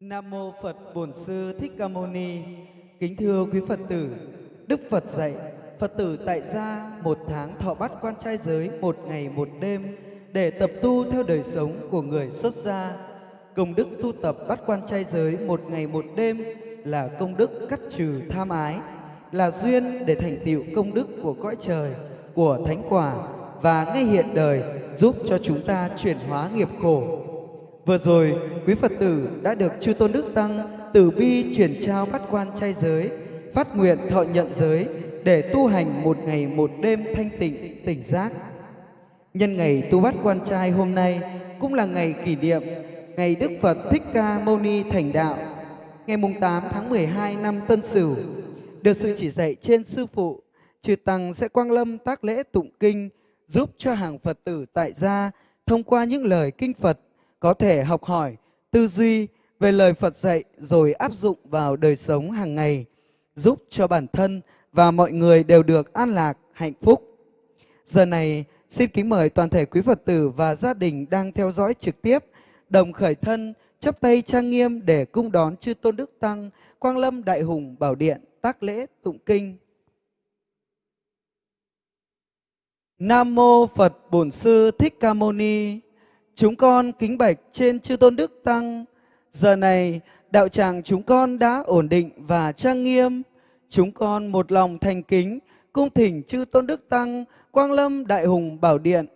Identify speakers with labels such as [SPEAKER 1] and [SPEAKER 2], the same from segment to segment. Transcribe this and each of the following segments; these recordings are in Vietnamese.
[SPEAKER 1] Nam mô Phật Bổn Sư Thích Ca Mâu Ni. Kính thưa quý Phật tử, Đức Phật dạy Phật tử tại gia một tháng thọ bắt quan trai giới một ngày một đêm để tập tu theo đời sống của người xuất gia. Công đức tu tập bắt quan trai giới một ngày một đêm là công đức cắt trừ tham ái, là duyên để thành tựu công đức của cõi trời, của thánh quả và ngay hiện đời giúp cho chúng ta chuyển hóa nghiệp khổ Vừa rồi, quý Phật tử đã được Chư Tôn Đức Tăng từ bi chuyển trao bắt quan trai giới, phát nguyện thọ nhận giới để tu hành một ngày một đêm thanh tịnh tỉnh giác. Nhân ngày tu bắt quan trai hôm nay cũng là ngày kỷ niệm ngày Đức Phật Thích Ca Mâu Ni thành đạo, ngày mùng 8 tháng 12 năm Tân Sửu. Được sự chỉ dạy trên sư phụ, chư tăng sẽ quang lâm tác lễ tụng kinh giúp cho hàng Phật tử tại gia thông qua những lời kinh Phật có thể học hỏi, tư duy về lời Phật dạy rồi áp dụng vào đời sống hàng ngày, giúp cho bản thân và mọi người đều được an lạc, hạnh phúc. Giờ này, xin kính mời toàn thể quý Phật tử và gia đình đang theo dõi trực tiếp, đồng khởi thân, chấp tay trang nghiêm để cung đón chư Tôn Đức Tăng, Quang Lâm Đại Hùng Bảo Điện, tác lễ tụng kinh. Nam Mô Phật Bổn Sư Thích Ca Mâu Ni Chúng con kính bạch trên chư tôn đức tăng. Giờ này, đạo tràng chúng con đã ổn định và trang nghiêm. Chúng con một lòng thành kính, cung thỉnh chư tôn đức tăng, quang lâm đại hùng bảo điện.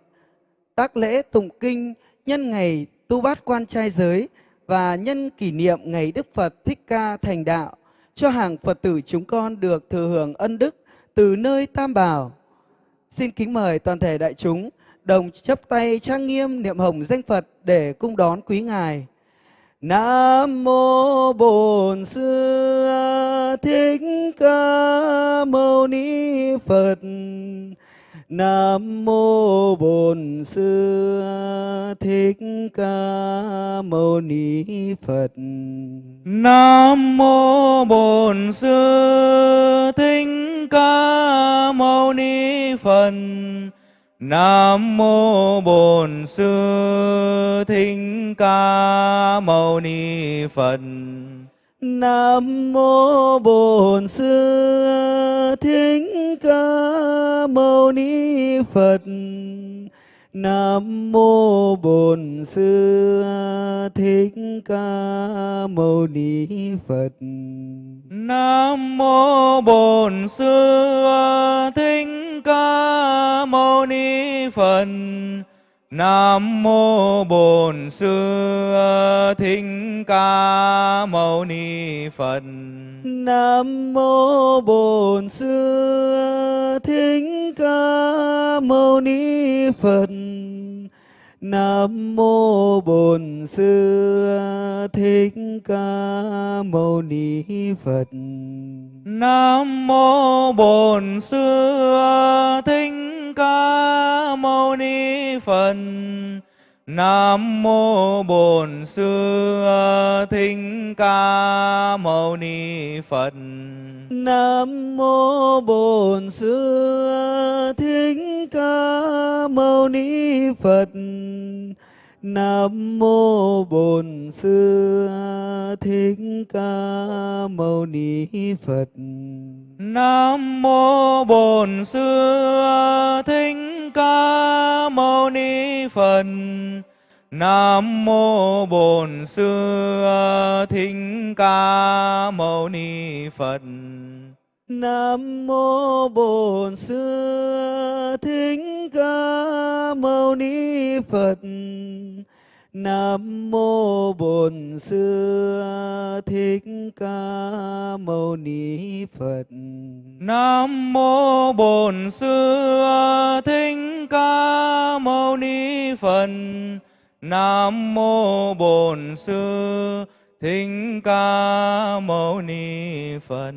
[SPEAKER 1] Tác lễ tụng kinh nhân ngày tu bát quan trai giới và nhân kỷ niệm ngày Đức Phật Thích Ca thành đạo cho hàng Phật tử chúng con được thừa hưởng ân đức từ nơi Tam Bảo. Xin kính mời toàn thể đại chúng đồng chấp tay trang nghiêm niệm hồng danh Phật để cung đón quý ngài. Nam mô Bổn Sư Thích Ca Mâu Ni Phật. Nam mô Bổn Sư Thích Ca Mâu Ni Phật.
[SPEAKER 2] Nam mô Bổn Sư Thích Ca Mâu Ni Phật. Nam mô Bổn Sư Thích Ca Mâu Ni Phật.
[SPEAKER 1] Nam mô Bổn Sư Thích Ca Mâu Ni Phật. Nam mô Bổn Sư Thích Ca Mâu Ni Phật.
[SPEAKER 2] Nam mô Bổn Sư Thích Ca Mâu Ni Phật. Nam mô Bổn Sư Thích Ca Mâu Ni Phật.
[SPEAKER 1] Nam mô Bổn Sư Thích Ca Mâu Ni Phật. Nam mô Bổn Sư Thích Ca Mâu Ni Phật.
[SPEAKER 2] Nam mô Bổn Sư Thích Ca Mâu Ni Phật. Nam mô Bổn Sư Thích Ca Mâu Ni Phật.
[SPEAKER 1] Nam mô Bổn Sư Thích Ca Mâu Ni Phật. Nam mô Bổn Sư Thích Ca Mâu Ni Phật.
[SPEAKER 2] Nam mô Bổn Sư Thích Ca Mâu Ni Phật. Nam mô Bổn Sư Thích Ca Mâu Ni Phật.
[SPEAKER 1] Nam mô Bổn Sư Thích Ca Mâu Ni Phật. Nam mô Bổn Sư Thích Ca Mâu Ni Phật.
[SPEAKER 2] Nam mô Bổn Sư Thích Ca Mâu Ni Phật. Nam mô Bổn Sư Thích Ca Mâu Ni Phật.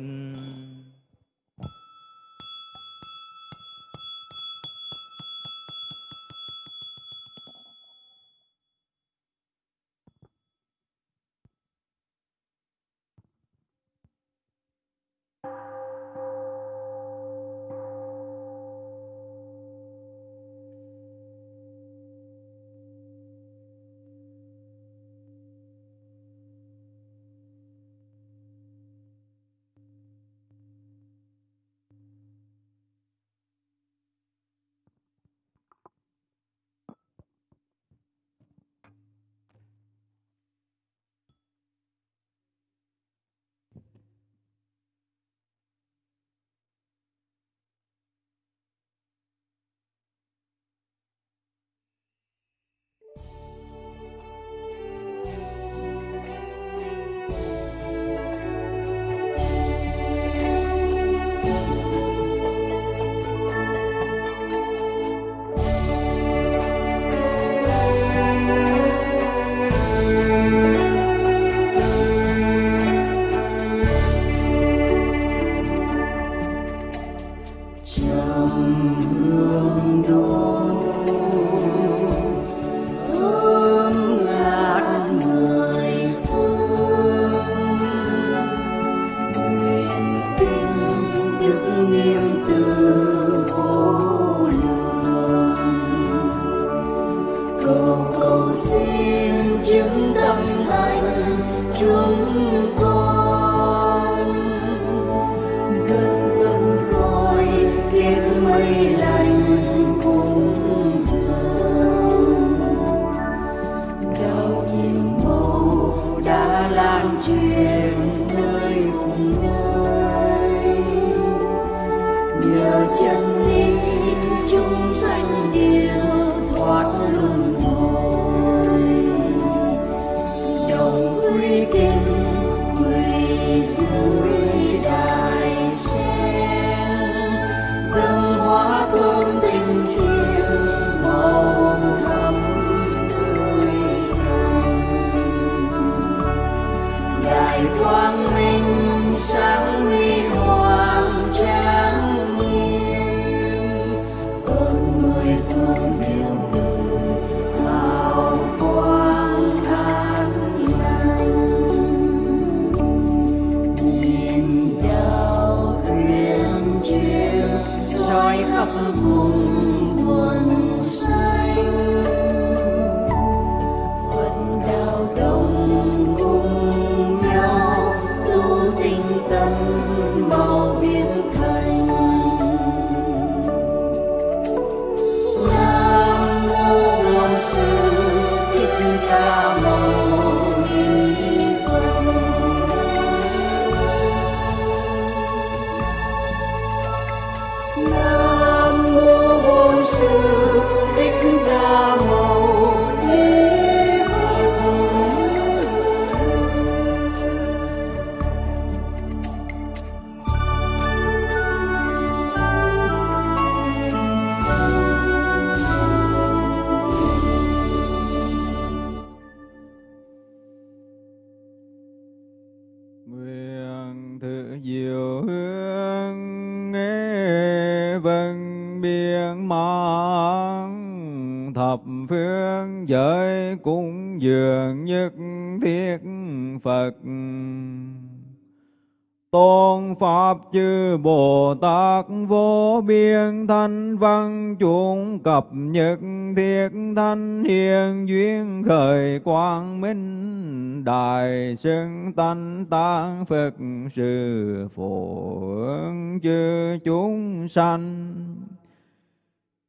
[SPEAKER 3] Tôn Pháp chư Bồ Tát vô biên thanh văn chúng cập nhật thiết thanh hiền duyên khởi quang minh đại xưng tánh tán Phật sự phổ ứng chư chúng sanh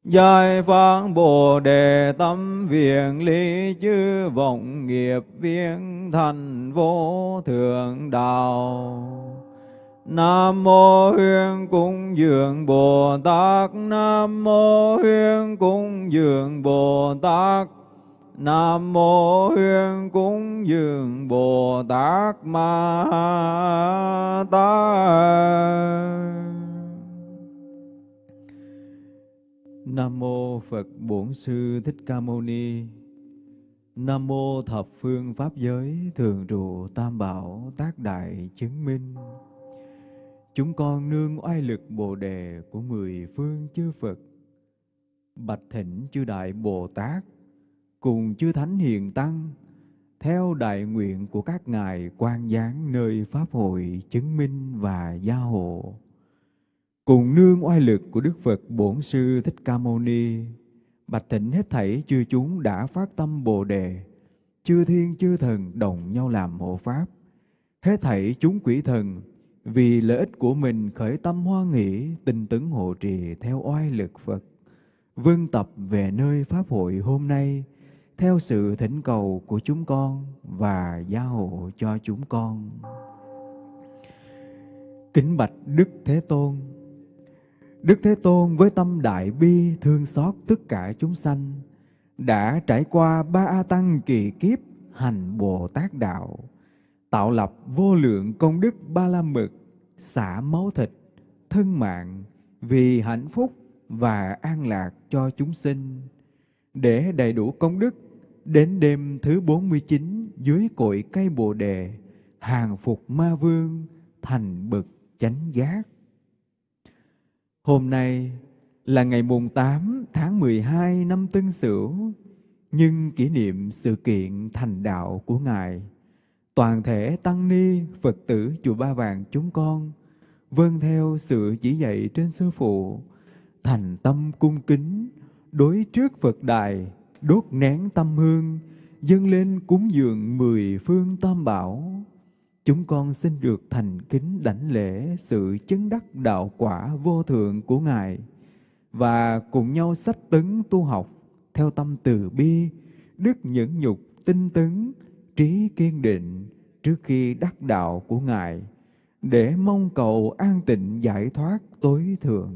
[SPEAKER 3] Giải phán Bồ Đề tâm viện lý chư vọng nghiệp viên thành vô thượng đạo. Nam mô Huyên Cung Dường Bồ Tát Nam mô Huyên Cung Dường Bồ Tát Nam mô Huyên Cung Dường Bồ Tát Ma Tát Nam mô Phật Bổn Sư Thích Ca Mâu Ni. Nam mô thập phương pháp giới thường trụ tam bảo tác đại chứng minh. Chúng con nương oai lực Bồ đề của mười phương chư Phật. Bạch thỉnh chư đại Bồ Tát cùng chư thánh hiền tăng theo đại nguyện của các ngài quan giáng nơi pháp hội chứng minh và gia hộ cùng nương oai lực của Đức Phật Bổn Sư Thích Ca Mâu Ni, bạch thỉnh hết thảy chư chúng đã phát tâm Bồ đề, chư thiên chư thần đồng nhau làm hộ pháp, hết thảy chúng quỷ thần vì lợi ích của mình khởi tâm hoa nghĩ tinh tấn hộ trì theo oai lực Phật, vương tập về nơi pháp hội hôm nay theo sự thỉnh cầu của chúng con và gia hộ cho chúng con. Kính bạch Đức Thế Tôn, Đức Thế Tôn với tâm đại bi thương xót tất cả chúng sanh, đã trải qua ba A Tăng kỳ kiếp hành Bồ Tát Đạo, tạo lập vô lượng công đức ba la mực, xả máu thịt, thân mạng vì hạnh phúc và an lạc cho chúng sinh. Để đầy đủ công đức, đến đêm thứ 49 dưới cội cây Bồ Đề, hàng phục ma vương, thành bậc chánh giác. Hôm nay là ngày mùng 8 tháng 12 năm Tân Sửu, nhưng kỷ niệm sự kiện thành đạo của Ngài. Toàn thể Tăng Ni, Phật tử Chùa Ba Vàng chúng con, vâng theo sự chỉ dạy trên Sư Phụ, thành tâm cung kính, đối trước Phật đài, đốt nén tâm hương, dâng lên cúng dường mười phương tam bảo.
[SPEAKER 4] chúng con xin được thành kính đảnh lễ sự chứng đắc đạo quả vô thượng của Ngài và cùng nhau sách tấn tu học theo tâm từ bi, đức nhẫn nhục, tinh tấn, trí kiên định trước khi đắc đạo của Ngài để mong cầu an tịnh giải thoát tối thượng.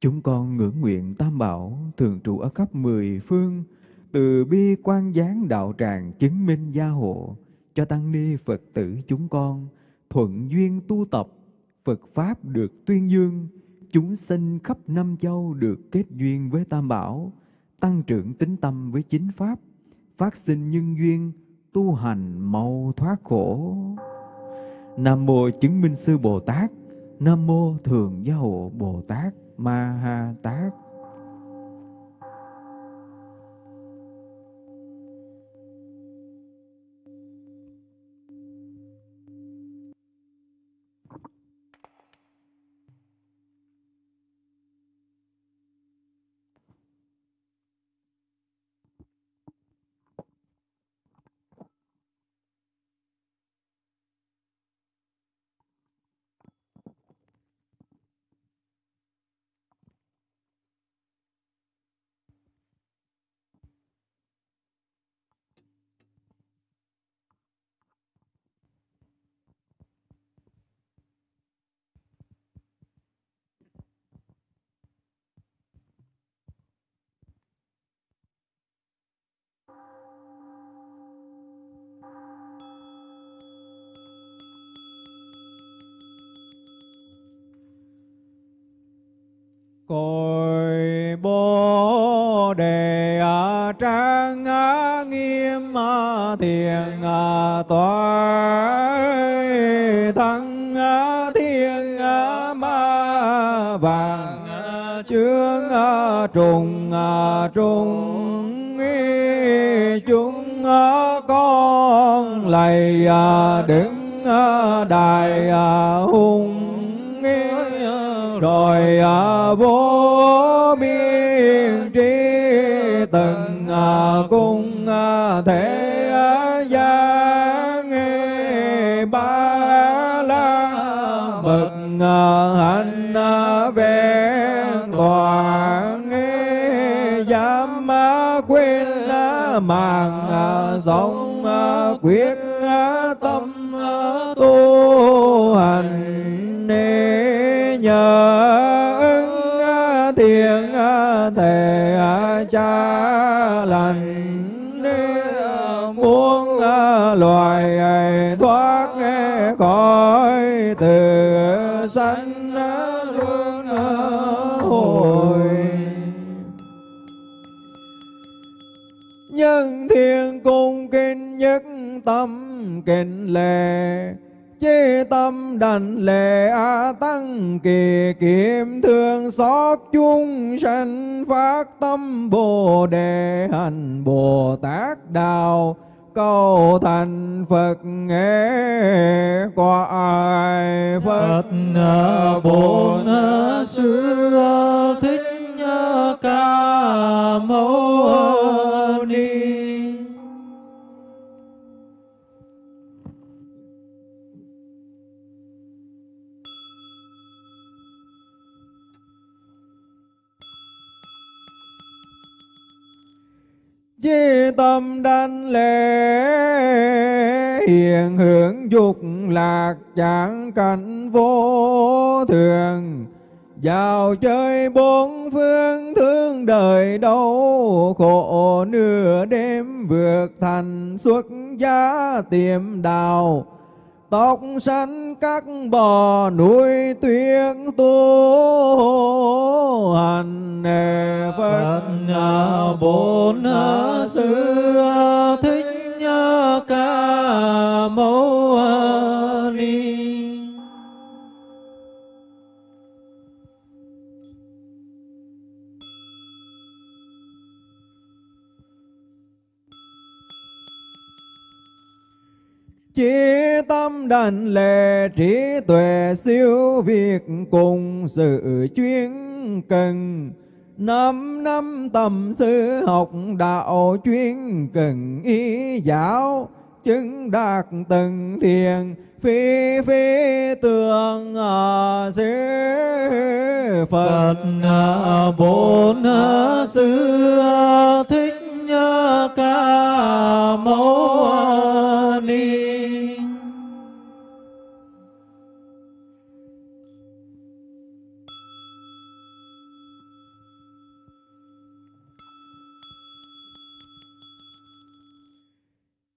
[SPEAKER 4] Chúng con ngưỡng nguyện Tam Bảo thường trụ ở khắp mười phương, từ bi quan gián đạo tràng chứng minh gia hộ cho tăng ni Phật tử chúng con thuận duyên tu tập, Phật pháp được tuyên dương, chúng sinh khắp năm châu được kết duyên với Tam Bảo, tăng trưởng tính tâm với chính pháp, phát sinh nhân duyên, tu hành mau thoát khổ. Nam mô chứng minh sư Bồ Tát, Nam mô thường gia hộ Bồ Tát Ma Ha Tát.
[SPEAKER 3] Cội bồ đề trang nghiêm thiền tòa thắng thiên ma vàng chương trùng trùng chúng con lạy đứng đài hung rồi vô biên trí, từng à, cung à, thể gia nghe ba la bậc à, hạnh vẹn toàn nghe dám quên màng sống quyết. Loài thoát khỏi từ sanh luân hồi. Nhân thiên cung kinh nhất tâm kinh lệ chế tâm đảnh lệ a tăng kỳ kiếm thương xót chung sanh phát tâm bồ đề hành bồ tát đạo câu thành Phật nghe qua ai Phật à, Bổn à, Sư à, Thích Ca Mâu Chi tâm đanh lễ hiện hưởng dục lạc chẳng cảnh vô thường. Vào chơi bốn phương thương đời đau khổ, nửa đêm vượt thành xuất giá tiệm đào tóc sắn các bò nuôi tuyết tu hành Phật bốn sư thích ca mâu ni Chỉ tâm đảnh lệ trí tuệ siêu việt cùng sự chuyên cần. Năm năm tầm sư học đạo chuyên cần ý giáo chứng đạt từng thiền phi phi tường à, sư Phật.
[SPEAKER 4] Bốn à, Bổn à, Sư à, Thích Ca Mâu Ni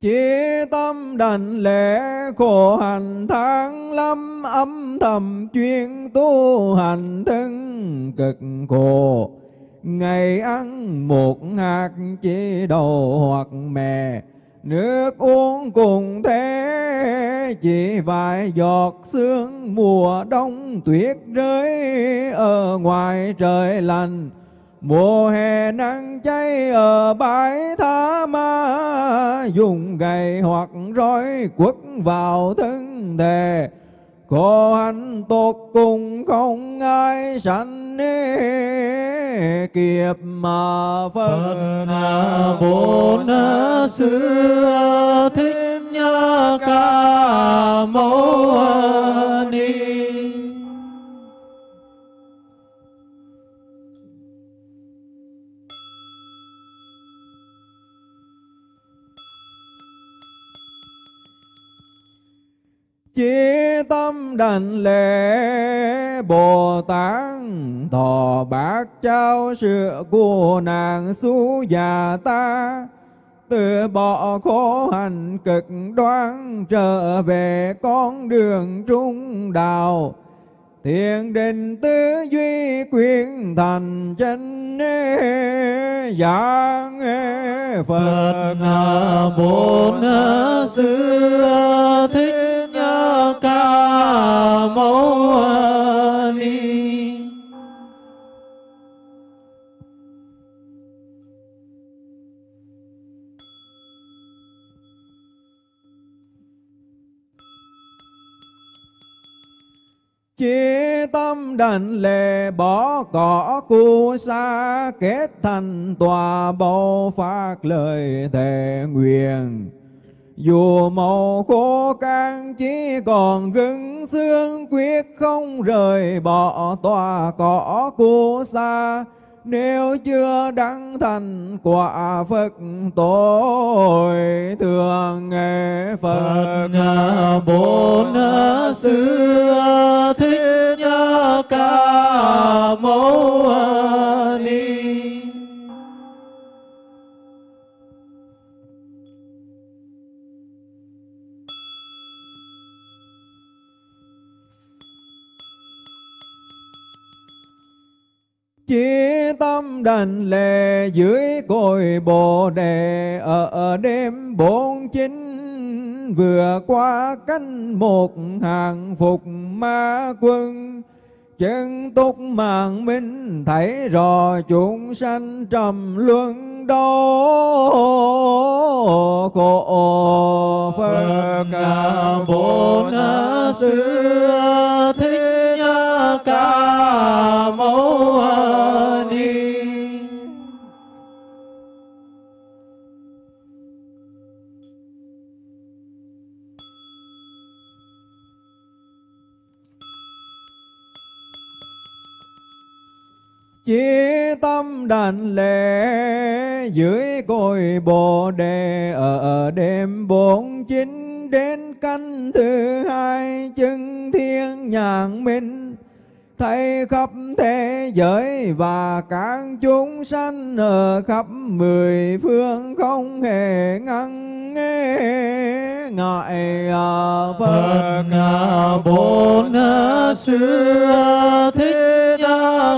[SPEAKER 3] Chí tâm đảnh lễ khổ hành tháng lâm, âm thầm chuyên tu hành thân cực khổ. Ngày ăn một hạt chỉ đầu hoặc mè, Nước uống cùng thế, chỉ vài giọt sương mùa đông tuyết rơi ở ngoài trời lạnh Mùa hè nắng cháy ở bãi tha ma Dùng gậy hoặc roi quất vào thân thể. Khổ hạnh tột cùng không ai sanh kiếp mà
[SPEAKER 4] Phật
[SPEAKER 3] Phật
[SPEAKER 4] Bổn Sư Thích Ca Mâu Ni
[SPEAKER 3] Chí tâm đảnh lễ Bồ Tát thọ bác trao sự của nàng xú già ta. Từ bỏ khổ hành cực đoan, trở về con đường trung đạo. Thiền định tư duy quyền thành chân giảng Phật
[SPEAKER 4] bốn Bổn Sư Thích Ca Mâu Ni
[SPEAKER 3] Chí tâm đảnh lệ bỏ cỏ cu sa kết thành tòa bầu phát lời thề nguyện dù màu khô can chỉ còn gừng xương, quyết không rời bỏ tòa cỏ cũ xa nếu chưa đăng thành quả Phật tội thường nghe Phật.
[SPEAKER 4] Phật xưa Sư Thích Ca Mâu Ni.
[SPEAKER 3] Chí tâm đành lệ dưới cội bồ đề. Ở, đêm bốn chín vừa qua canh một hàng phục ma quân. Chân túc mạng minh thấy rõ chúng sanh trầm luân đau khổ Phật
[SPEAKER 4] bốn Sư Thích Ca
[SPEAKER 3] mẫu đảnh lễ dưới cội bồ đề. Ở, đêm bốn chín đến canh thứ hai chân thiên nhàn minh thấy khắp thế giới và các chúng sanh ở khắp mười phương không hề ngăn ngại à, Phật
[SPEAKER 4] Phật Bổn Sư à, Thích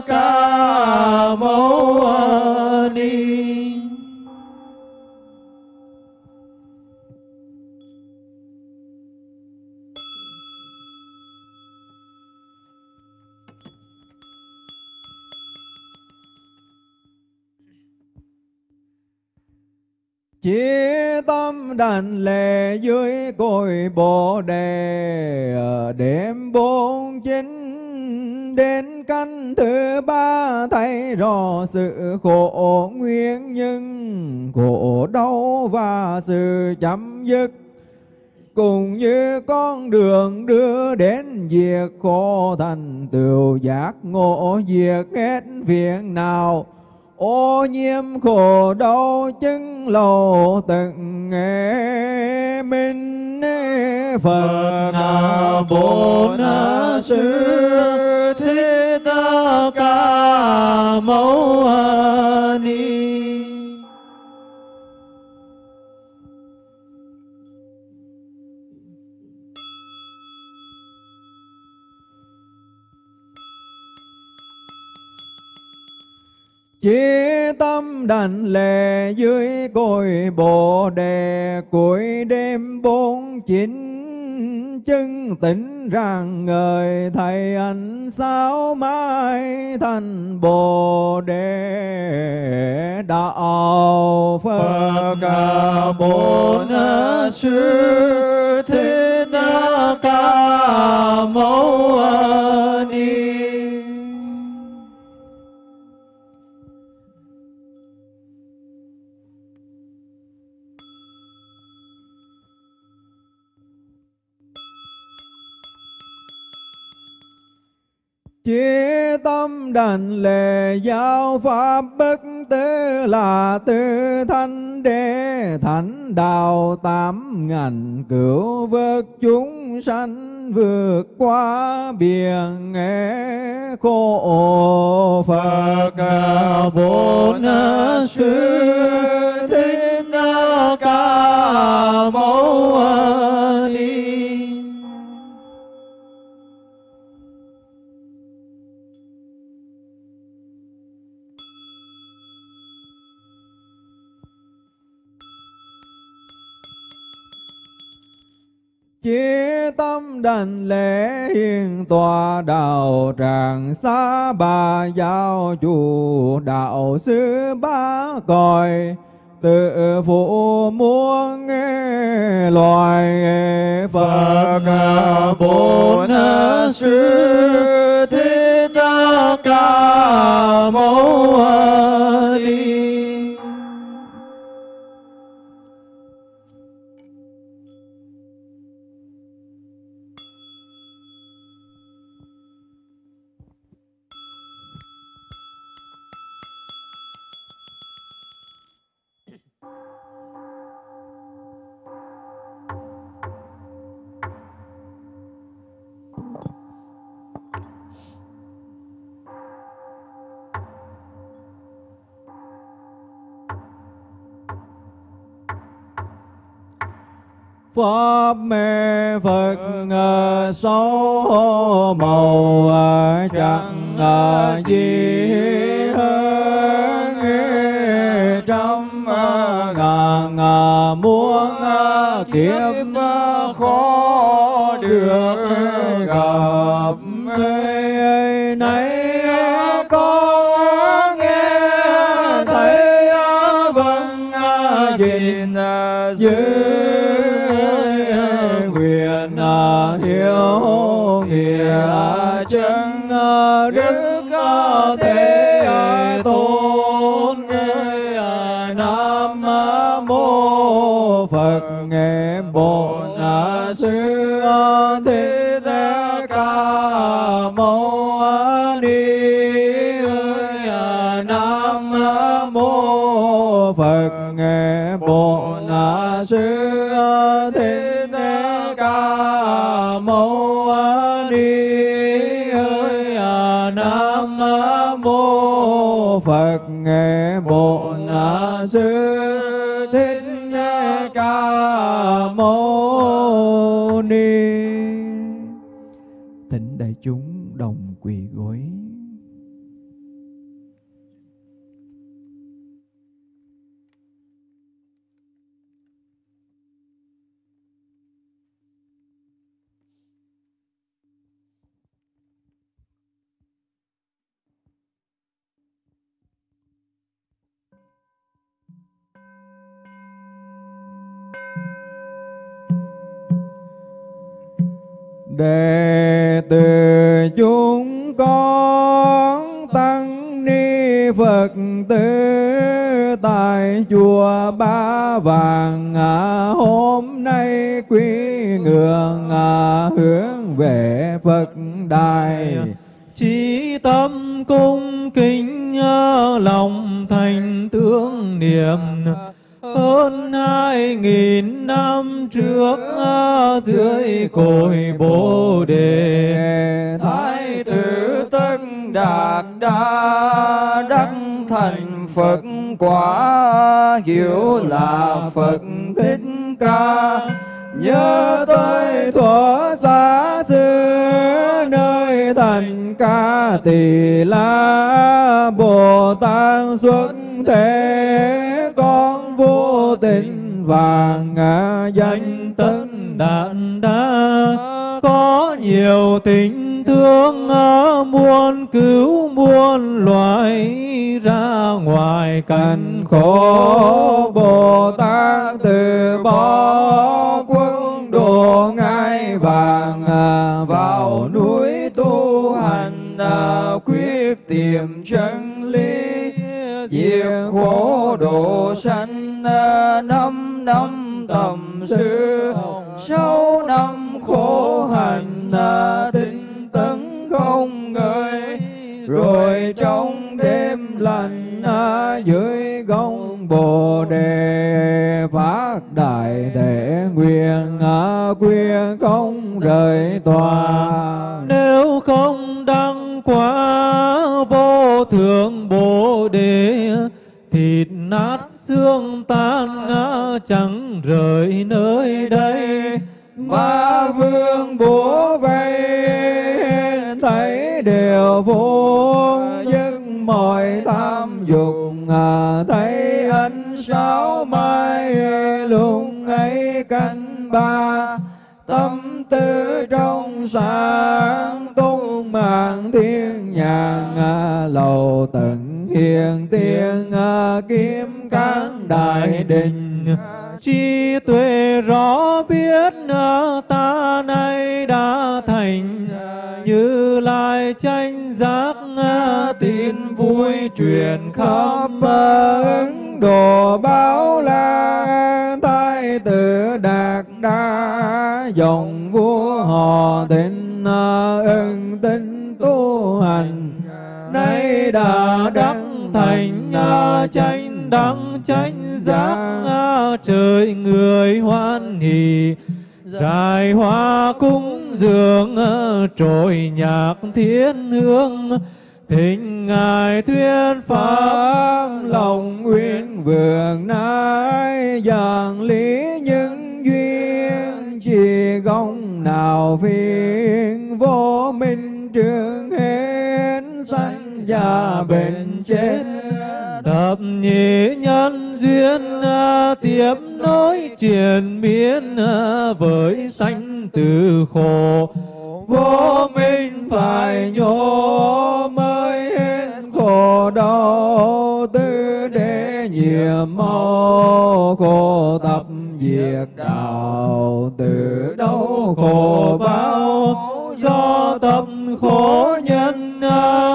[SPEAKER 4] Ca Mâu Ni.
[SPEAKER 3] Chí tâm đành lệ dưới cội bồ đề. Đêm bốn chín, đến căn thứ ba, thấy rõ sự khổ nguyên nhân, khổ đau và sự chấm dứt. Cùng như con đường đưa đến việc khổ thành tựu giác ngộ việc hết việc nào ô nhiễm khổ đau chứng lộ từng nghe minh Phật
[SPEAKER 4] Na Bồ na Sư Thích Ca Mâu
[SPEAKER 3] chí tâm đảnh lệ dưới cội bồ đề, cuối đêm bốn chín chân tỉnh rằng người thầy anh sao mãi thành bồ đề. Đạo Phật
[SPEAKER 4] Phật bốn Sư Thích Ca Mâu Ni.
[SPEAKER 3] Chí tâm đảnh lệ giáo pháp bất tư là tư thanh đế thánh đạo tám ngành cửu vớt chúng sanh vượt qua biển nghệ khổ Phật,
[SPEAKER 4] bốn Sư Thích Ca Mâu Ni.
[SPEAKER 3] Chí tâm đảnh lễ hiền tòa đạo tràng xa bà giáo chủ đạo sư ba cõi tự phụ muôn nghe loài Phật
[SPEAKER 4] bốn Sư Thích Ca Mâu
[SPEAKER 3] Pháp mê Phật ờ, số màu ờ, chẳng ờ, gì hơn trăm ờ, ngàn muôn kiếp khó được. Chân ờ, đức thế ờ, tôn ờ, nam mô phật. Nghệ bổn sư thích ca mâu ni nam mô phật. Nghệ bổn sư thích ca mâu phật nghệ bổn sư. Đệ tử chúng con tăng ni phật tử tại chùa ba vàng. À, hôm nay quý ngưỡng à, hướng về Phật đài. À.
[SPEAKER 4] Chí tâm cung kính à, lòng thành tương niệm hơn hai nghìn năm trước à, dưới cội bồ đề
[SPEAKER 3] thái tử tất đạt đa đắc thành phật quả hiểu là phật thích ca. Nhớ tới thuở xa xưa nơi thành ca tỳ la bồ tát xuất thế con vô tình vàng danh tân
[SPEAKER 4] đạn đa có nhiều tình thương muôn cứu muôn loài ra ngoài cảnh
[SPEAKER 3] khổ. Bồ Tát từ bỏ quân đồ ngai vàng vào núi tu hành quyết tìm chân lý. Diệt khổ độ sanh à, năm năm tầm sư. Sáu năm khổ hạnh à, tinh tấn không ngơi. Rồi trong đêm lành à, dưới gông bồ đề, phát đại thể nguyện quyên không rời tòa.
[SPEAKER 4] Nếu không đăng quá vô thượng bồ đề, thịt nát xương tan chẳng rời nơi đây.
[SPEAKER 3] Ma vương bố vây thấy đều vô nhưng mọi tham dục à, thấy ánh sáu mai. Luôn ấy canh ba tâm tư trong sáng tung mạng thiên nhàn à, lầu tận hiền tiên à, kim cang đại đình
[SPEAKER 4] trí tuệ rõ biết à, ta nay đã thành. Như lai tranh giác à, tin vui truyền khắp
[SPEAKER 3] ứng đồ báo la. Tai tử đạt đa, dòng vua họ thịnh ưng tinh tu hành. Nay đã đắc thành
[SPEAKER 4] tranh đăng tranh giác trời người hoan hỷ. Trải hoa cúng dường trội nhạc thiên hương. Thỉnh Ngài tuyên pháp,
[SPEAKER 3] lòng nguyện vườn nái giảng lý những duyên chỉ gông nào phiền vô minh trường già bệnh chết
[SPEAKER 4] Thập nhị nhân duyên, tiếp nối truyền miên với sanh từ khổ.
[SPEAKER 3] Vô minh phải nhổ mới hết khổ đau, tư để nhiệm mau khổ tập diệt đạo. Từ đâu khổ bao
[SPEAKER 4] do tâm khổ nhân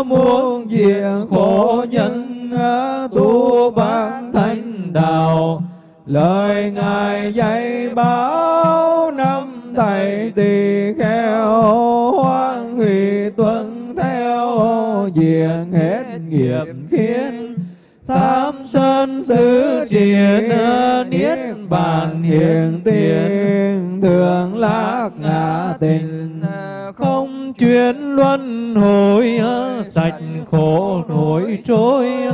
[SPEAKER 4] muôn diệt khổ nhân à, tu bản thanh đạo.
[SPEAKER 3] Lời ngài dạy bảo năm thầy tỳ kheo, hoan hỷ tuân theo, diện hết nghiệp khiến tham sân xứ triền à, niết bàn hiền tiền thường lạc ngã tình
[SPEAKER 4] chuyến luân hồi à, sạch khổ nổi trôi à,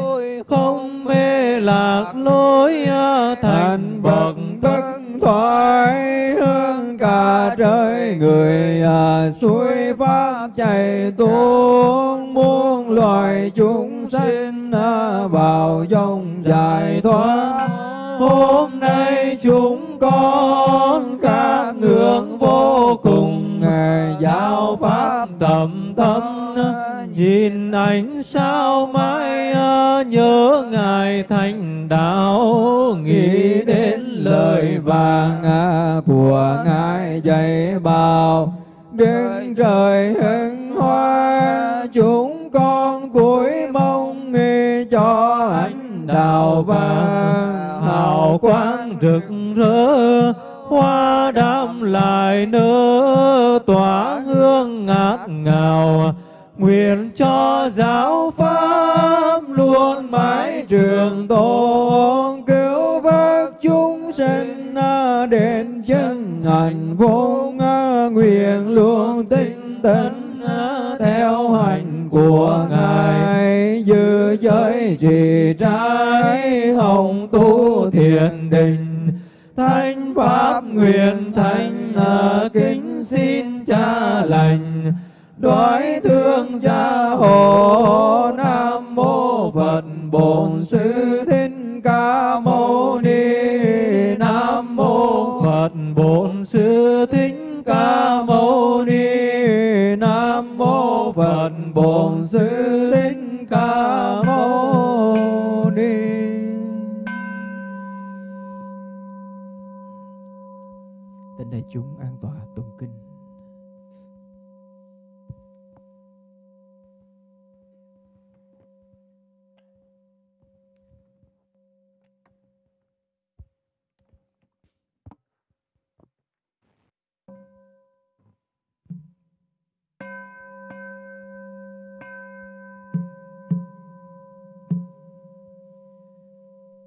[SPEAKER 4] không mê lạc lối à, thành bậc
[SPEAKER 3] tất thoại hương cả trời người suối pháp chạy tuôn, muôn loài chúng sinh vào dòng giải thoát. Hôm nay chúng con các ngưỡng vô cùng tầm tâm
[SPEAKER 4] nhìn ánh sao mãi à, nhớ ngài thành đạo,
[SPEAKER 3] nghĩ đến lời vàng à, của ngài dạy bảo. Đến trời hưng hoa, chúng con cúi mong nghe cho ánh đào vàng.
[SPEAKER 4] Hào quang rực rỡ hoa đam lại nở tỏa hương ngát ngào. Nguyện cho giáo pháp luôn mãi trường tồn cứu vớt chúng sinh đến chân hạnh vô nguyện luôn tinh tấn theo hành của ngài. Giữ giới trì trái, hồng tu thiền định thánh pháp nguyện thánh kính xin cha lành. Đói thương gia hộ nam mô phật bổn sư thích ca mâu ni. Nam mô phật bổn sư thích ca mâu ni. Nam mô phật bổn sư thích ca mâu ni.
[SPEAKER 3] Thỉnh đại chúng an tọa tụng kinh.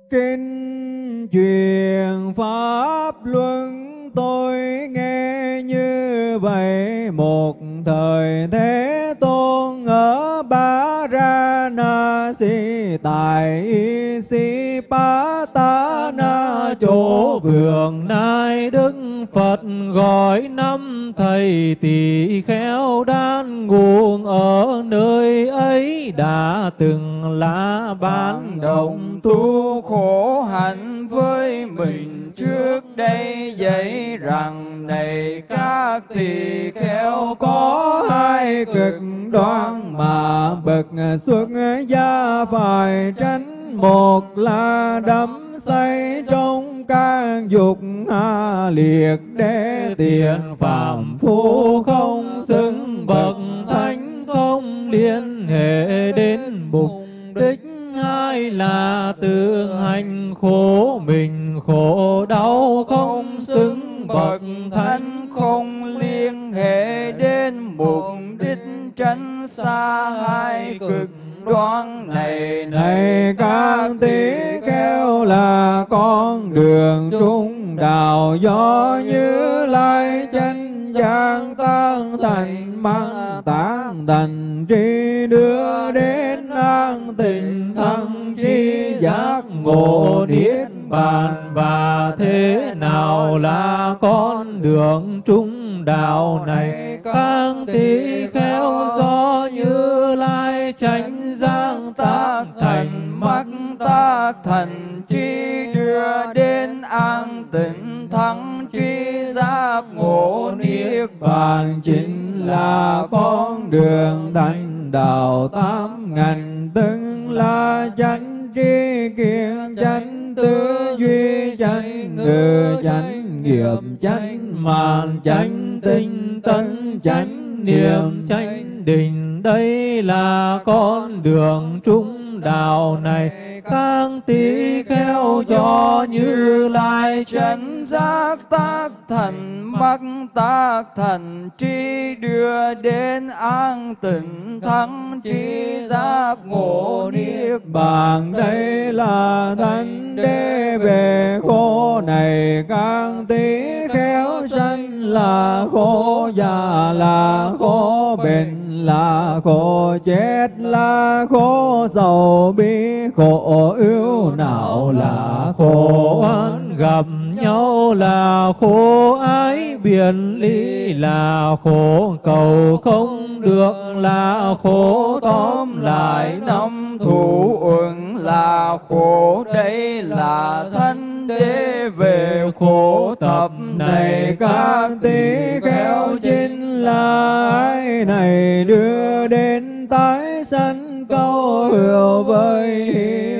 [SPEAKER 3] Kinh truyền Pháp Luân một thời thế tôn ở Ba Ra Na Si, tại Si Pa Ta Na, chỗ vườn nai Đức Phật gọi năm thầy tỳ khéo đan nguồn ở nơi ấy đã từng là bán đồng
[SPEAKER 2] tu khổ hạnh với mình. Trước đây dạy rằng này các tỳ kheo
[SPEAKER 3] có hai cực đoan mà bậc xuất gia phải tránh. Một là đắm say trong các dục hạ liệt để tiền, phạm phu không xứng bậc thánh, không liên hệ đến mục đích. Hai là tự hành khổ mình khổ đau, không xứng bậc thánh
[SPEAKER 2] không liên hệ đến mục đích tránh xa hai cực đoan này.
[SPEAKER 3] Này các tỷ kheo là con đường trung đạo, do như lai chánh giang tăng thành mang tán thành, tri đưa đến an tình thân tri giác ngộ, niết bàn và thế nào là con đường trung đạo này? Các tỷ khéo do như lai chánh giang tác thành
[SPEAKER 2] mắt tác thành chi đưa đến an tịnh, thắng tri giác ngộ niết
[SPEAKER 3] bàn chính là con đường thành đạo tám ngành từng là chánh tri kiến chánh chánh nghiệp chánh mạng chánh tinh tấn chánh niệm chánh định. Đây là con đường trung đạo này các tỷ kheo cho như lai
[SPEAKER 2] chấn giác tác thành bắc tác thành tri đưa đến an tịnh, thắng tri giác ngộ niết
[SPEAKER 3] bàn. Đây là thánh đế về khổ này các tí khéo sanh là khổ, già là khổ, bệnh là khổ, chết là khổ, giàu bi khổ ưu não là khổ. Oán gặp nhau là khổ, ái biển ly là khổ. Cầu không được là khổ, tóm lại
[SPEAKER 2] năm thủ uẩn là khổ. Đây là thân đế về khổ tập
[SPEAKER 3] này các tỷ khéo chính là ai này đưa đến tái sanh câu hiểu với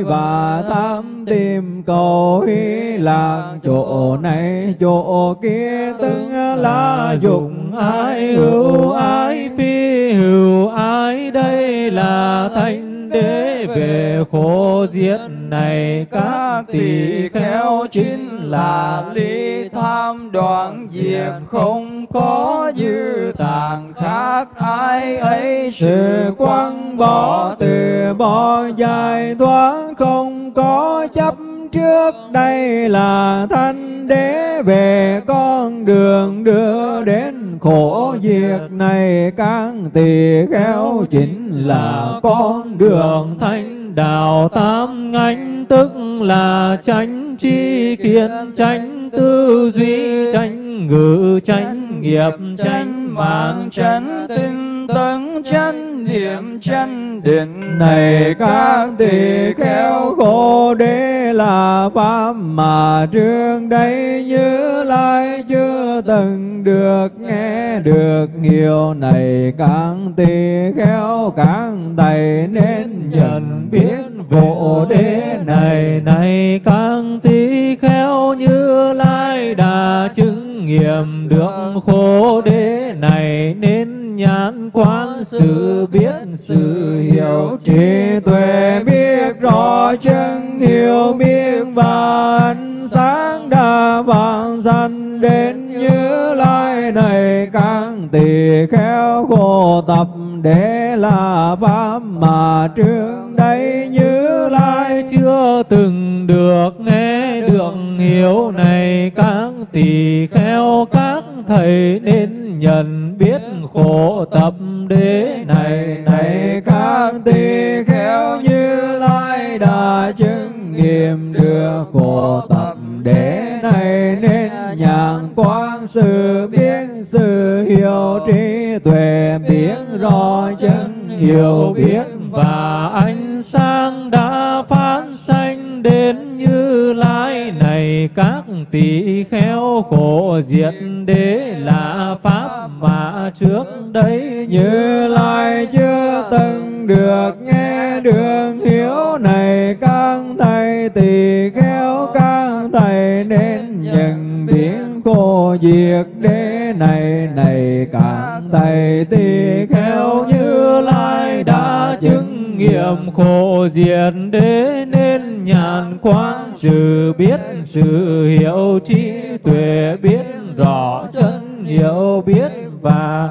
[SPEAKER 3] và tham tìm cầu hy lạc chỗ này, chỗ kia từng là dụng ai hữu ai phi hữu ai đây là thanh đế về khổ diệt này, các tỳ kheo chính là ly tham đoạn diệt. Không có dư tàn khác, ai ấy sự quăng bỏ, từ bỏ giải thoát không có chấp trước, đây là thanh đế về con đường đưa đến khổ diệt này. Các tỳ kheo chính là con đường thanh đạo tam ngánh tức là tránh tri kiến tránh tư duy tránh ngữ tránh nghiệp tránh mạng tránh tinh tấn chân, niệm chân, định này các tỳ kheo khổ đế là pháp mà trước đây như lai chưa từng được nghe được. Hiểu này các tỳ kheo các thầy nên nhận biết vô đế này. Này các tỳ kheo như lai đã chứng nghiệm được khổ nhãn quan sự biết sự hiểu, trí tuệ biết rõ, chân hiểu biết và ánh sáng đa vàng sanh đến như lai này các tỳ kheo khổ tập để là pháp mà trước đây như lai chưa từng được nghe được, hiểu này các tỳ kheo các thầy nên nhận biết khổ tập đế này này các tỳ khéo như lai đã chứng nghiệm được khổ tập đế này. Nên nhàn quang sự biết sự hiểu trí tuệ biết rõ chân hiểu biết và ánh sáng đã phát các tỳ kheo khổ diệt đế là pháp mà trước đây như lai chưa từng được nghe được hiểu này. Các thầy tỳ kheo, các thầy nên nhận biến khổ diệt đế này. Này các thầy tỳ kheo, như lai đã chứng nghiệm khổ diệt đế nên nhàn quan sự biết, sự hiểu, trí tuệ biết, rõ chân, hiểu, biết và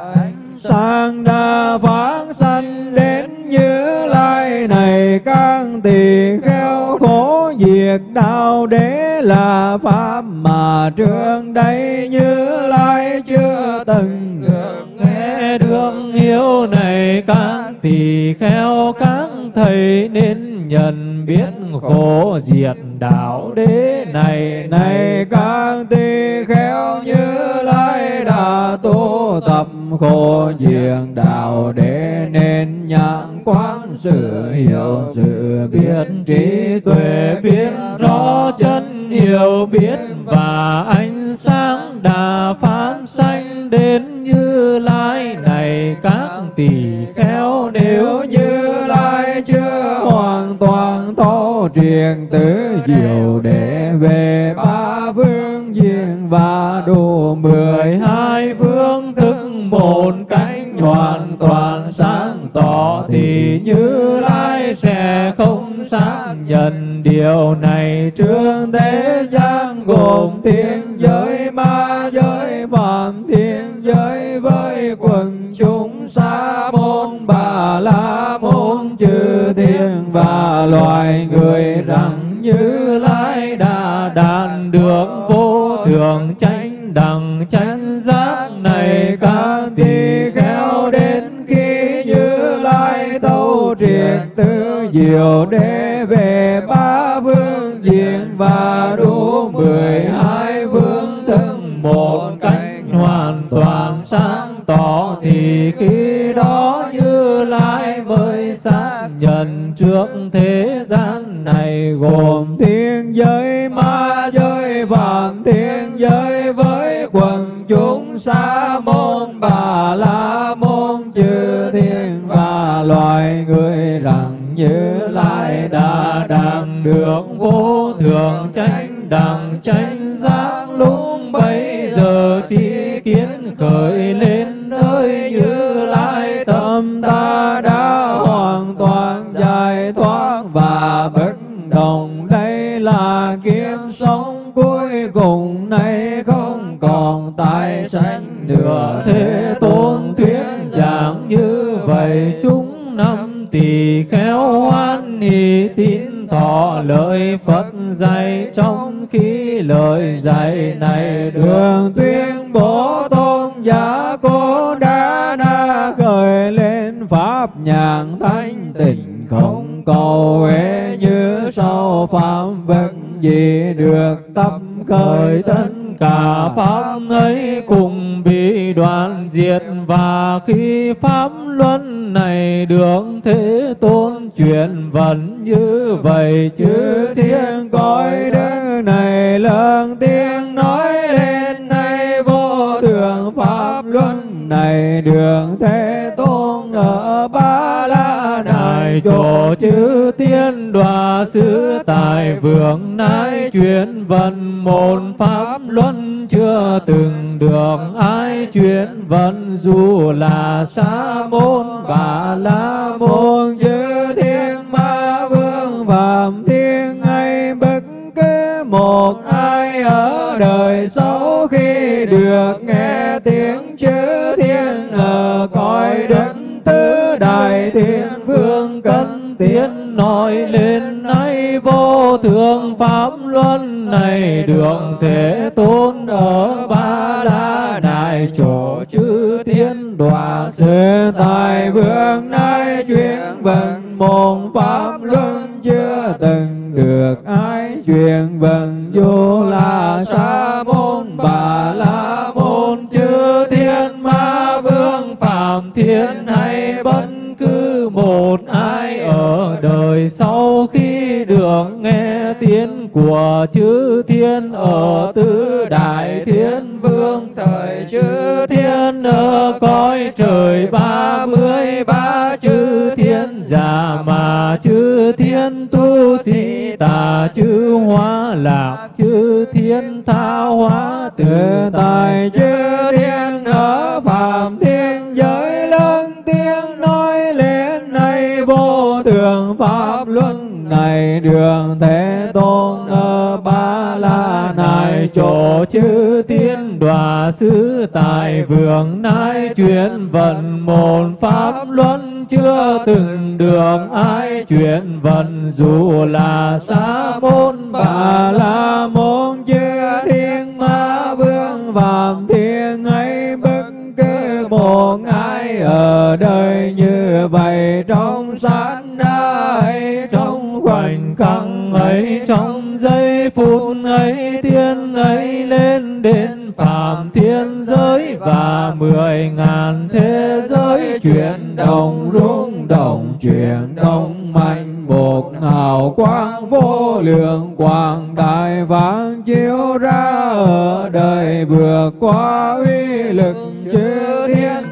[SPEAKER 3] sang đa vãng sanh đến như lai này. Các tỳ kheo khổ diệt đạo đế là pháp mà trước đây như lai chưa từng được nghe được. Hiểu này, các tỳ kheo, các thầy nên nhận biết khổ diệt đạo đế này này các tỳ khéo như lai đã tu tập. Khổ diệt đạo đế nên nhãn quán sự hiểu, sự biết trí tuệ, biết rõ chân hiểu, biết và ánh sáng đà phát sanh đến như lai này. Các tỳ khéo nếu như lai chưa hoàn toàn thôi truyền tứ diệu để về ba phương diện và đủ mười hai phương thức một cánh hoàn toàn sáng tỏ thì như lai sẽ không xác nhận điều này. Trương thế gian gồm thiên giới, ma giới phạm thiên giới với quần chúng sa môn, bà la môn, chư thiên và loài như lai đà đàn đường vô thường chánh đẳng chánh giác này các tỳ kheo đến khi như lai tâu triệt tứ diệu đế. Lời Phật dạy trong khi lời dạy này đường tuyên bố tôn giả cô đa na khởi lên pháp nhàn thanh tịnh, không cầu ế như sau phạm vật vâng gì được tâm khởi tất cả pháp ấy cùng bị đoạn diệt và khi pháp luân này được thế tôn chuyển vẫn như vậy chứ thiên cõi đức này lần tiếng nói lên nay vô thường pháp luân này đường thế tôn ở đại chỗ chư tiên đoà sứ tài vượng nái chuyển vận môn pháp luân chưa từng được ai chuyển vận dù là sa môn và la môn chư thiên ma vương phạm thiên hay bất cứ một ai ở đời sau khi được nghe tiếng chư thiên ở cõi đất tứ đại thiên vương cân tiến nói lên, nay vô thượng pháp luân này đường thế tôn ở ba la đại chỗ chư thiên đọa sư tài vương. Nay chuyển vận môn pháp luân chưa từng được ai chuyển vận vô là sa môn bà la môn, chư thiên ma vương, phạm thiên hay bất một ai ở đời sau khi được nghe tiếng của chư thiên ở tứ đại thiên vương, thời chư thiên ở cõi trời ba mươi ba chư thiên già mà chư thiên tu sĩ, tà chư hóa lạc, chư thiên tha hóa tự tại chư thiên ở phạm thiên thường pháp luân này, đường thế tôn ở ba la này chỗ chư tiên đòa xứ tại vượng nai chuyển vận môn pháp luân. Chưa từng được ai chuyển vận, dù là xa môn bà la môn, chư thiên ma vương, vàm thiên ấy một ai ở đời như vậy, trong sát na ấy trong khoảnh khắc ấy, trong giây phút ấy, thiên ấy lên đến phạm thiên giới và mười ngàn thế giới. Chuyển động, rung động, chuyển động mạnh, một hào quang vô lượng, quang đại vang chiếu ra. Ở đời vừa qua uy lực chưa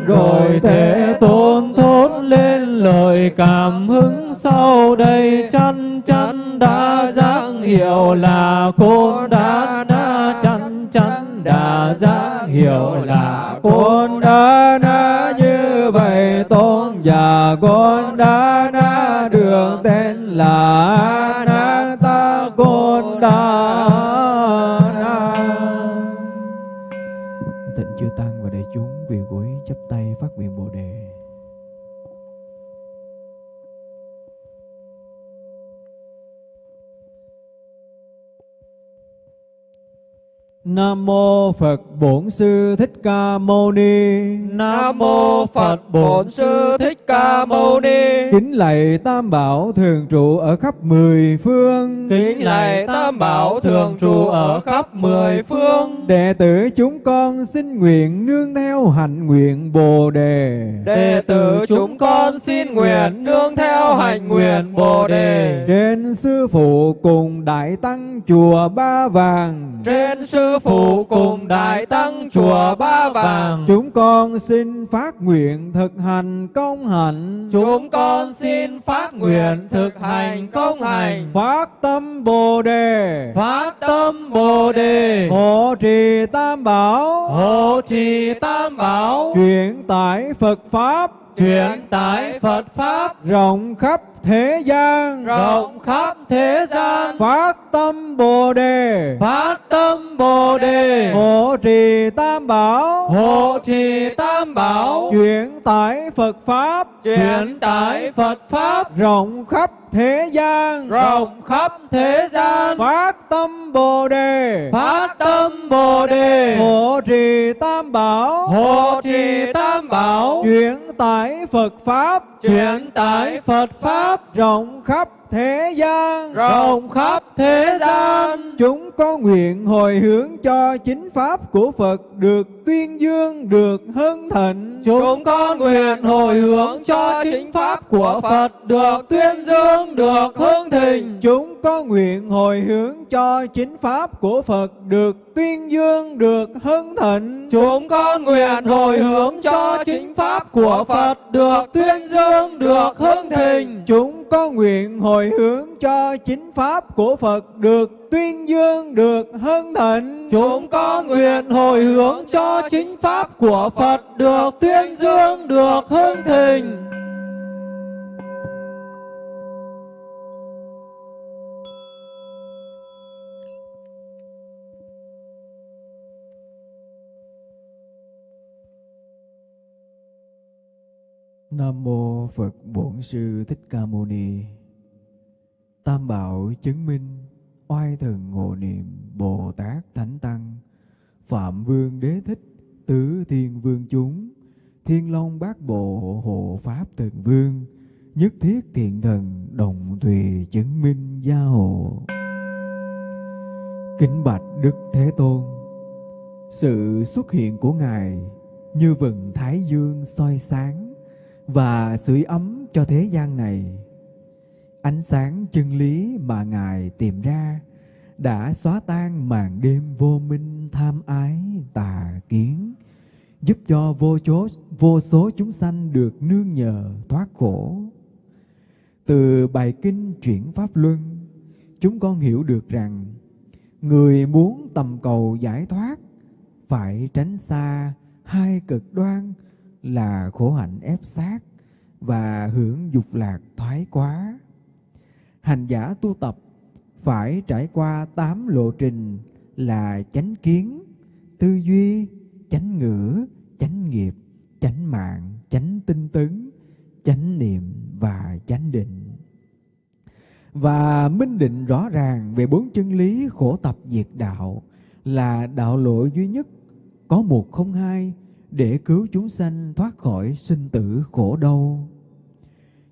[SPEAKER 3] rồi thế tôn thốt lên lời cảm hứng sau đây. Chăn chăn đã giác hiểu là côn đã đã chăn chăn đã giác hiểu là côn đã đã như vậy tôn già côn đã đã đường tên là na ta côn na
[SPEAKER 4] Tăng? Quỳ gối chắp tay phát nguyện Bồ Đề.
[SPEAKER 3] Nam mô Phật Bổn Sư Thích Ca Mâu Ni.
[SPEAKER 2] Nam mô Phật Bổn Sư Thích Ca Mâu Ni.
[SPEAKER 3] Kính lạy Tam Bảo thường trụ ở khắp mười phương.
[SPEAKER 2] Kính lạy Tam Bảo thường trụ ở khắp mười phương.
[SPEAKER 3] Đệ tử chúng con xin nguyện nương theo hạnh nguyện Bồ đề.
[SPEAKER 2] Đệ tử chúng con xin nguyện nương theo hành nguyện Bồ đề.
[SPEAKER 3] Trên sư phụ cùng đại tăng chùa Ba Vàng.
[SPEAKER 2] Trên sư phụ cùng đại tăng chùa Ba Vàng.
[SPEAKER 3] Chúng con xin phát nguyện thực hành công hạnh.
[SPEAKER 2] Chúng con xin phát nguyện thực hành công hành.
[SPEAKER 3] Phát tâm Bồ đề.
[SPEAKER 2] Phát tâm Bồ đề.
[SPEAKER 3] Hộ trì Tam Bảo.
[SPEAKER 2] Hộ trì Tam Bảo.
[SPEAKER 3] Truyền tải Phật Pháp.
[SPEAKER 4] truyền tải Phật Pháp
[SPEAKER 5] rộng khắp thế gian
[SPEAKER 4] rộng khắp thế gian
[SPEAKER 5] phát tâm Bồ đề.
[SPEAKER 4] phát tâm Bồ đề.
[SPEAKER 5] Hộ trì tam bảo.
[SPEAKER 4] Hộ trì tam bảo.
[SPEAKER 5] Chuyển tải Phật pháp.
[SPEAKER 4] Truyền tải Phật Pháp.
[SPEAKER 5] Rộng khắp thế gian.
[SPEAKER 4] Rộng khắp thế gian.
[SPEAKER 5] Phát tâm Bồ đề.
[SPEAKER 4] Phát tâm Bồ đề.
[SPEAKER 5] Hộ trì tam bảo.
[SPEAKER 4] Hộ trì tam bảo.
[SPEAKER 5] Chuyển tải Phật pháp
[SPEAKER 4] truyền tải Phật Pháp
[SPEAKER 5] rộng khắp thế gian.
[SPEAKER 4] Rộng khắp thế gian.
[SPEAKER 5] Chúng có nguyện hồi hướng cho chính pháp của Phật được tuyên dương được hân thịnh.
[SPEAKER 4] Chúng con nguyện hồi hướng cho chính pháp của Phật được tuyên dương được hưng thịnh.
[SPEAKER 5] chúng có nguyện hồi hướng cho chính pháp của Phật được tuyên dương được hân thịnh.
[SPEAKER 4] Chúng con nguyện hồi hướng cho chính pháp của Phật được tuyên dương được hưng thịnh.
[SPEAKER 5] Chúng có nguyện hồi hướng cho chính pháp của Phật được tuyên dương được hân thịnh
[SPEAKER 4] chúng con nguyện hồi hướng cho chính pháp của Phật được tuyên dương được hưng thịnh.
[SPEAKER 3] Nam mô Phật Bổn Sư Thích Ca Mâu Ni. Tam bảo chứng minh oai thần ngộ niệm Bồ Tát Thánh Tăng, Phạm Vương Đế Thích, Tứ Thiên Vương chúng, Thiên Long Bát Bộ Hộ Pháp Thần Vương, Nhất Thiết Thiện Thần Đồng Tùy chứng minh gia hộ. Kính bạch Đức Thế Tôn, sự xuất hiện của Ngài như vầng Thái Dương soi sáng và sưởi ấm cho thế gian này. Ánh sáng chân lý mà Ngài tìm ra đã xóa tan màn đêm vô minh tham ái tà kiến, giúp cho vô chố, vô số chúng sanh được nương nhờ thoát khổ. Từ bài kinh chuyển pháp luân, chúng con hiểu được rằng người muốn tầm cầu giải thoát phải tránh xa hai cực đoan là khổ hạnh ép sát và hưởng dục lạc thoái quá. Hành giả tu tập phải trải qua tám lộ trình là chánh kiến, tư duy, chánh ngữ, chánh nghiệp, chánh mạng, chánh tinh tấn, chánh niệm và chánh định. Và minh định rõ ràng về bốn chân lý khổ tập diệt đạo là đạo lộ duy nhất có một không hai để cứu chúng sanh thoát khỏi sinh tử khổ đau.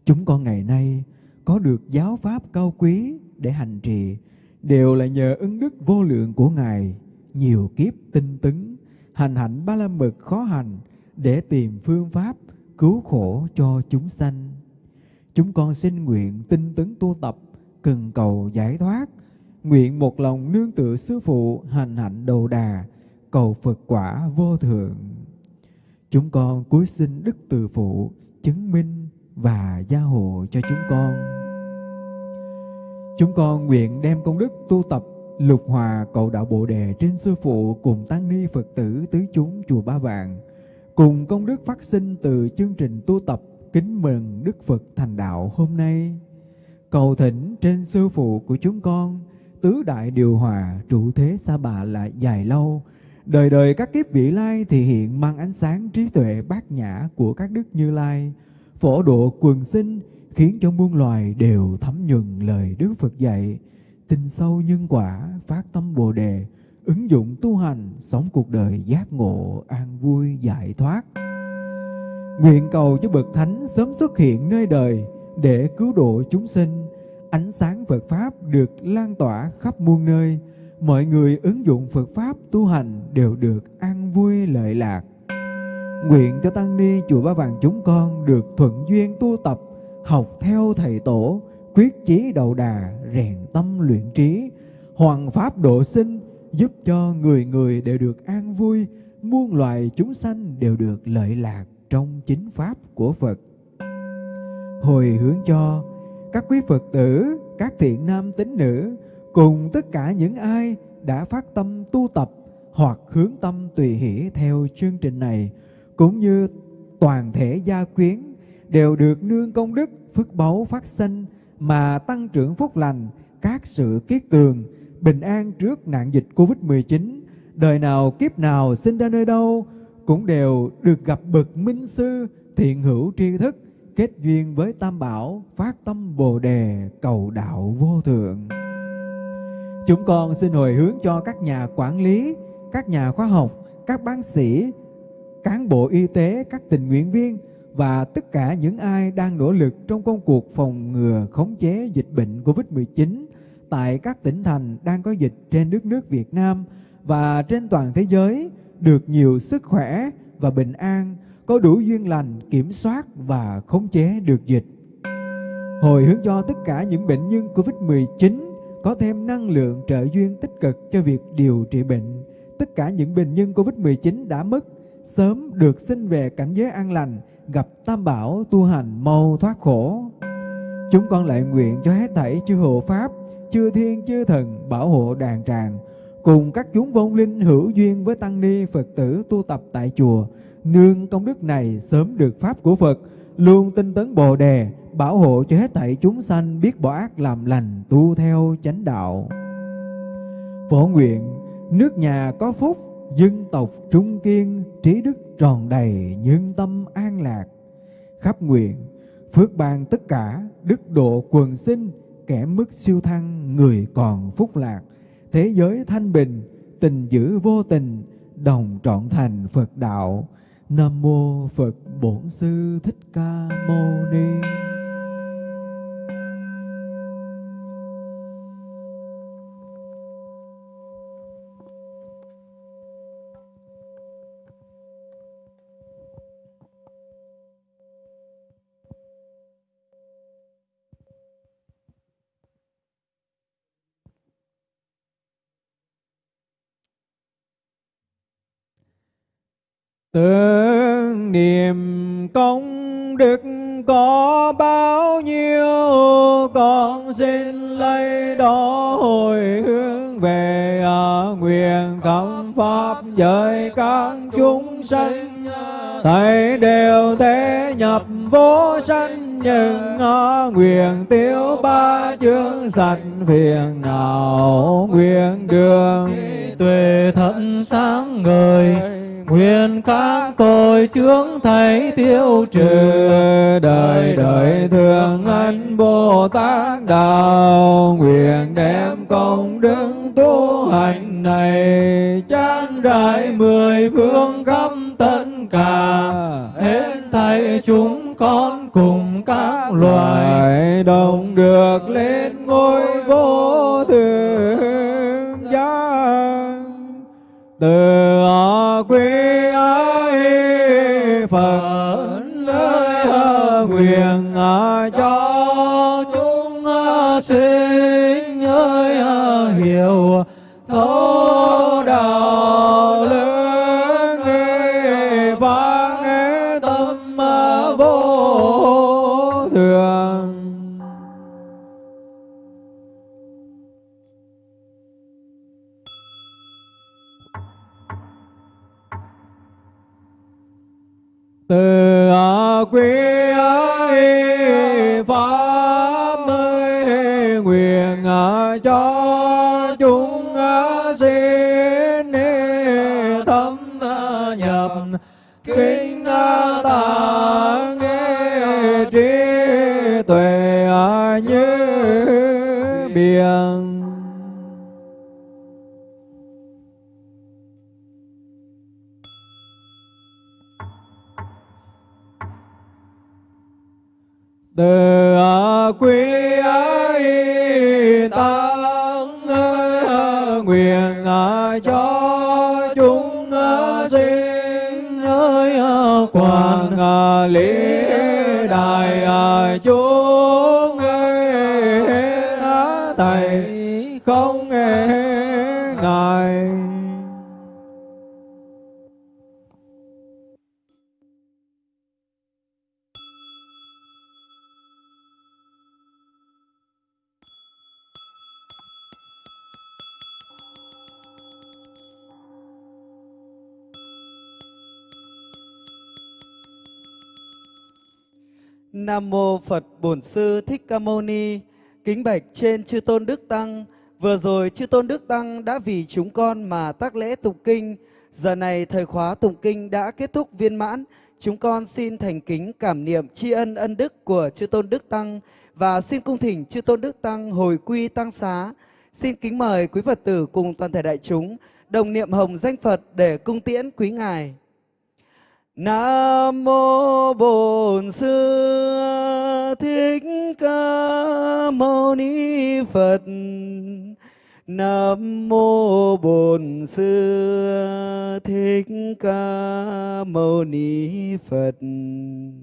[SPEAKER 3] Chúng con ngày nay có được giáo pháp cao quý để hành trì đều là nhờ ứng đức vô lượng của Ngài, nhiều kiếp tinh tấn, hành hạnh ba la mật khó hành để tìm phương pháp cứu khổ cho chúng sanh. Chúng con xin nguyện tinh tấn tu tập, cần cầu giải thoát, nguyện một lòng nương tựa sư phụ hành hạnh đầu đà, cầu Phật quả vô thượng. Chúng con cúi xin Đức Từ Phụ chứng minh và gia hộ cho chúng con. Chúng con nguyện đem công đức tu tập lục hòa cầu đạo Bồ Đề trên sư phụ cùng tăng ni Phật tử tứ chúng chùa Ba vàng. Cùng công đức phát sinh từ chương trình tu tập kính mừng Đức Phật thành đạo hôm nay. Cầu thỉnh trên sư phụ của chúng con, tứ đại điều hòa trụ thế sa bà là dài lâu, đời đời các kiếp vị lai thì hiện mang ánh sáng trí tuệ bát nhã của các đức như lai, phổ độ quần sinh khiến cho muôn loài đều thấm nhuần lời Đức Phật dạy, tin sâu nhân quả, phát tâm Bồ đề, ứng dụng tu hành, sống cuộc đời giác ngộ, an vui, giải thoát. Nguyện cầu cho bậc thánh sớm xuất hiện nơi đời để cứu độ chúng sinh, ánh sáng Phật pháp được lan tỏa khắp muôn nơi, mọi người ứng dụng Phật pháp tu hành đều được an vui lợi lạc. Nguyện cho tăng ni chùa Ba Vàng chúng con được thuận duyên tu tập, học theo thầy tổ, quyết chí đầu đà, rèn tâm luyện trí, hoàng pháp độ sinh, giúp cho người người đều được an vui, muôn loài chúng sanh đều được lợi lạc trong chính pháp của Phật. Hồi hướng cho các quý Phật tử, các thiện nam tín nữ cùng tất cả những ai đã phát tâm tu tập hoặc hướng tâm tùy hỷ theo chương trình này cũng như toàn thể gia quyến đều được nương công đức phước báu phát sinh mà tăng trưởng phúc lành, các sự kiết tường, bình an trước nạn dịch Covid-19. Đời nào kiếp nào sinh ra nơi đâu cũng đều được gặp bậc minh sư thiện hữu tri thức kết duyên với tam bảo phát tâm bồ đề cầu đạo vô thượng chúng con xin hồi hướng cho các nhà quản lý các nhà khoa học các bác sĩ cán bộ y tế các tình nguyện viên và tất cả những ai đang nỗ lực trong công cuộc phòng ngừa khống chế dịch bệnh Covid-19 tại các tỉnh thành đang có dịch trên đất nước Việt Nam và trên toàn thế giới được nhiều sức khỏe và bình an, có đủ duyên lành kiểm soát và khống chế được dịch. Hồi hướng cho tất cả những bệnh nhân COVID-19 có thêm năng lượng trợ duyên tích cực cho việc điều trị bệnh. Tất cả những bệnh nhân COVID-19 đã mất sớm được sinh về cảnh giới an lành, gặp tam bảo tu hành mau thoát khổ. Chúng con lại nguyện cho hết thảy chư hộ pháp, chư thiên chư thần bảo hộ đàn tràng, cùng các chúng vong linh hữu duyên với tăng ni Phật tử tu tập tại chùa, nương công đức này sớm được pháp của Phật, luôn tinh tấn Bồ đề, bảo hộ cho hết thảy chúng sanh biết bỏ ác làm lành, tu theo chánh đạo. Phổ nguyện, nước nhà có phúc, dân tộc trung kiên, trí đức tròn đầy, những tâm an lạc. Khắp nguyện, phước ban tất cả, đức độ quần sinh, kẻ mức siêu thăng, người còn phúc lạc thế giới thanh bình, tình giữ vô tình, đồng trọn thành Phật đạo. Nam mô Phật Bổn Sư Thích Ca Mâu Ni. Tưởng niệm công đức có bao nhiêu con xin lấy đó hồi hướng về à, nguyện công pháp giới các chúng sanh. Thầy đều thế nhập vô sanh nhưng à, nguyện tiêu ba chương sạch phiền não nguyện đường.
[SPEAKER 6] Tuệ thân sáng ngời Nguyện các tội chướng thầy tiêu trừ,
[SPEAKER 3] đời đời thường anh Bồ Tát đạo. Nguyện đem công đức tu hành này chán rải mười phương khắp tất cả.
[SPEAKER 6] Hết thầy chúng con cùng các loài
[SPEAKER 3] đồng được lên ngôi vô thượng giác. Từ quy ấy nguyện à, cho chúng à, sinh ơi hiểu thấu đạo lớn nghe tâm vô thường. Từ
[SPEAKER 1] quý Bổn Sư Thích Ca Mâu Ni. Kính bạch trên chư tôn đức tăng. Vừa rồi chư tôn đức tăng đã vì chúng con mà tác lễ tụng kinh. Giờ này thời khóa tụng kinh đã kết thúc viên mãn. Chúng con xin thành kính cảm niệm tri ân ân đức của chư tôn đức tăng và xin cung thỉnh chư tôn đức tăng hồi quy tăng xá. Xin kính mời quý Phật tử cùng toàn thể đại chúng đồng niệm hồng danh Phật để cung tiễn quý ngài. Nam mô Bổn Sư Thích Ca Mâu Ni Phật. Nam mô Bổn Sư Thích Ca Mâu Ni Phật.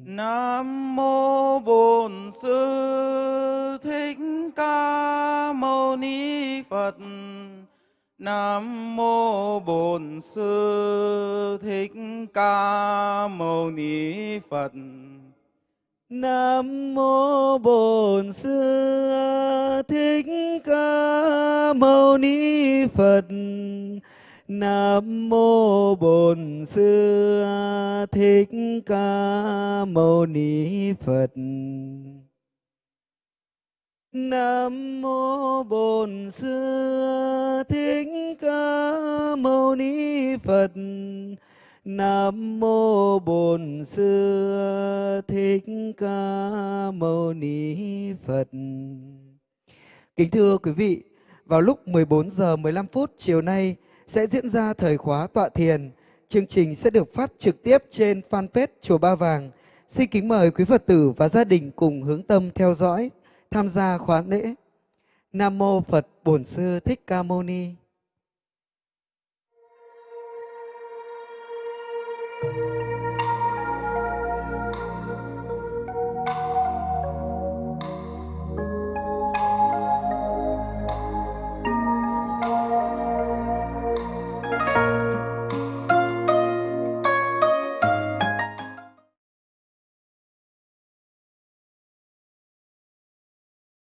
[SPEAKER 2] Nam mô Bổn Sư Thích Ca Mâu Ni Phật. Nam mô Bổn Sư Thích Ca Mâu Ni Phật.
[SPEAKER 1] Nam mô Bổn Sư Thích Ca Mâu Ni Phật. Nam mô Bổn Sư Thích Ca Mâu Ni Phật. Nam mô Bổn Sư Thích Ca Mâu Ni Phật. Nam mô Bổn Sư Thích Ca Mâu Ni Phật. Kính thưa quý vị, vào lúc 14 giờ 15 phút chiều nay sẽ diễn ra thời khóa tọa thiền. Chương trình sẽ được phát trực tiếp trên fanpage Chùa Ba Vàng. Xin kính mời quý Phật tử và gia đình cùng hướng tâm theo dõi, tham gia khóa lễ. Nam mô Phật Bổn Sư Thích Ca Mâu Ni.